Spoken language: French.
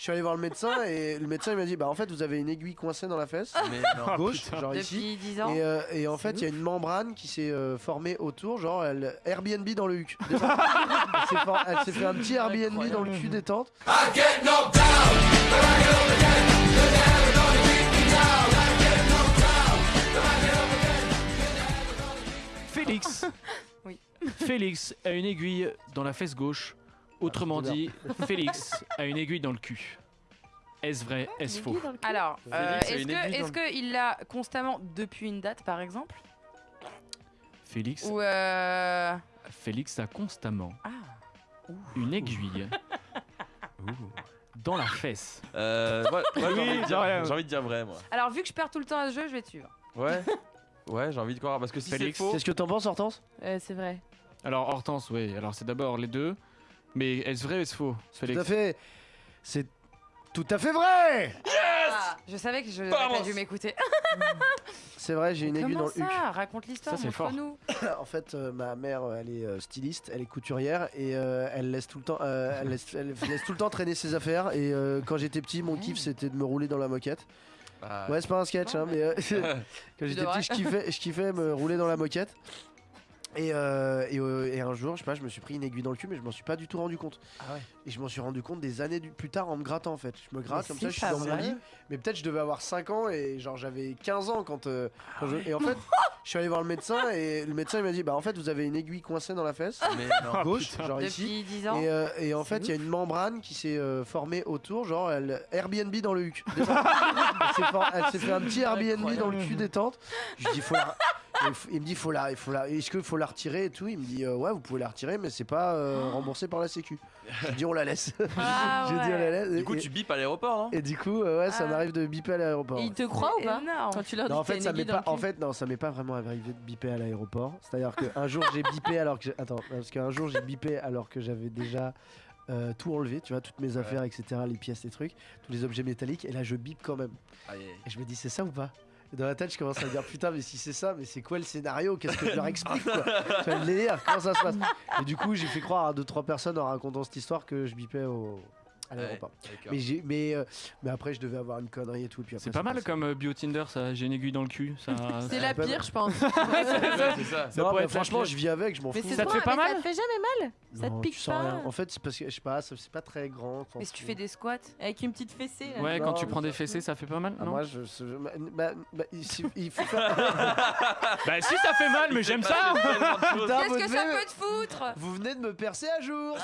Je suis allé voir le médecin et le médecin il m'a dit bah en fait vous avez une aiguille coincée dans la fesse Mais non. Ah, gauche genre ici Depuis 10 ans. et, euh, et en fait il y a une membrane qui s'est euh, formée autour genre elle, Airbnb dans le huc elle s'est for- elle s'est fait un petit Airbnb dans le cul détente Félix. Oui. Félix a une aiguille dans la fesse gauche. Autrement Ah, dit, Félix a une aiguille dans le cul. Est-ce vrai Est-ce faux Alors, euh, est-ce que aiguille est-ce que il l'a constamment depuis une date, par exemple? Félix, Ou euh... Félix a constamment ah, une aiguille dans la fesse. Euh, moi, moi, j'ai Oui, envie, de dire- ouais. j'ai envie de dire vrai, moi. Alors vu que je perds tout le temps à ce jeu, je vais te suivre. Ouais. Ouais, j'ai envie de croire parce que si c'est faux. Qu'est-ce que t'en penses Hortense? Euh, c'est vrai. Alors Hortense, oui. Alors c'est d'abord les deux. Mais est-ce vrai ou est-ce faux Tout à fait c'est tout à fait vrai Ah, je savais que je pas dû m'écouter. c'est vrai j'ai une aiguille dans le huc ça Raconte l'histoire, Ça, c'est fort. montre-nous. En fait, euh, ma mère, euh, elle est euh, styliste, elle est couturière et euh, elle laisse tout le temps, euh, elle laisse, elle laisse tout le temps traîner ses affaires. Et euh, quand j'étais petit, mon kiff c'était de me rouler dans la moquette. Ah, Ouais, c'est pas un sketch, hein, mais euh, quand j'étais petit, je kiffais, je kiffais me rouler dans la moquette. Et, euh, et, euh, et un jour, je sais pas, je me suis pris une aiguille dans le cul, mais je m'en suis pas du tout rendu compte. Ah ouais. Et je m'en suis rendu compte des années du- plus tard en me grattant en fait. Je me gratte Mais comme ça, je suis dans mon lit. Mais peut-être je devais avoir 5 ans et genre j'avais 15 ans quand. euh, quand je- Et en fait, je suis allé voir le médecin et le médecin il m'a dit bah en fait vous avez une aiguille coincée dans la fesse Mais non. Ah, gauche, putain. genre ici. Depuis 10 ans. Et, euh, et en fait, il y a une membrane qui s'est euh, formée autour, genre elle, Airbnb dans le huc. elle s'est for- elle s'est fait un petit Airbnb dans le cul détente. Je dis faut la. Il me dit faut la, il faut la, est-ce qu'il faut la retirer et tout? Il me dit euh, ouais vous pouvez la retirer mais c'est pas euh, remboursé par la Sécu. Je dis on la laisse. Ah J'ai dit on la laisse. Du coup, et, tu bipes à l'aéroport, non? Et du coup euh, ouais ça Ah. m'arrive de biper à l'aéroport. Il te croit ou pas. Quand tu leur dis Non, en que fait, ça m'est pas. En non, ça m'est pas vraiment arrivé de biper à l'aéroport. C'est-à-dire qu'un jour j'ai bipé alors que j'ai- attends, parce qu'un jour j'ai bipé alors que j'avais déjà euh, tout enlevé, tu vois, toutes mes affaires, etc., les pièces, les trucs, tous les objets métalliques, et là je bip quand même. Aïe. Et je me dis c'est ça ou pas? Dans la tête, je commence à me dire putain, mais si c'est ça, mais c'est quoi le scénario? Qu'est-ce que je leur explique quoi? Tu vas le délire Comment ça se passe? Et du coup, j'ai fait croire à deux trois personnes en racontant cette histoire que je bipais au à l'aéroport. Ouais, d'accord. Mais j'ai, mais, euh, mais après, je devais avoir une connerie et tout. et puis après, C'est pas mal passé. comme euh, bio Tinder, ça. J'ai une aiguille dans le cul. Ça, C'est ça- la pire, je pense. Ouais, c'est ça. ça Non, pourrait mais être la franchement, je vis avec, je m'en Mais fous. c'est Ça te fait pas mal Ça te fait jamais mal Ça te pique pas. En fait, c'est parce que je sais pas, c'est pas très grand. Mais si tu fais des squats. Avec une petite fessée. Ouais, quand tu prends des fessées, ça fait pas mal, Ah, non moi, je, bah, il, faut si, ça fait mal, mais j'aime ça Qu'est-ce que ça peut te foutre? Vous venez de me percer à jour.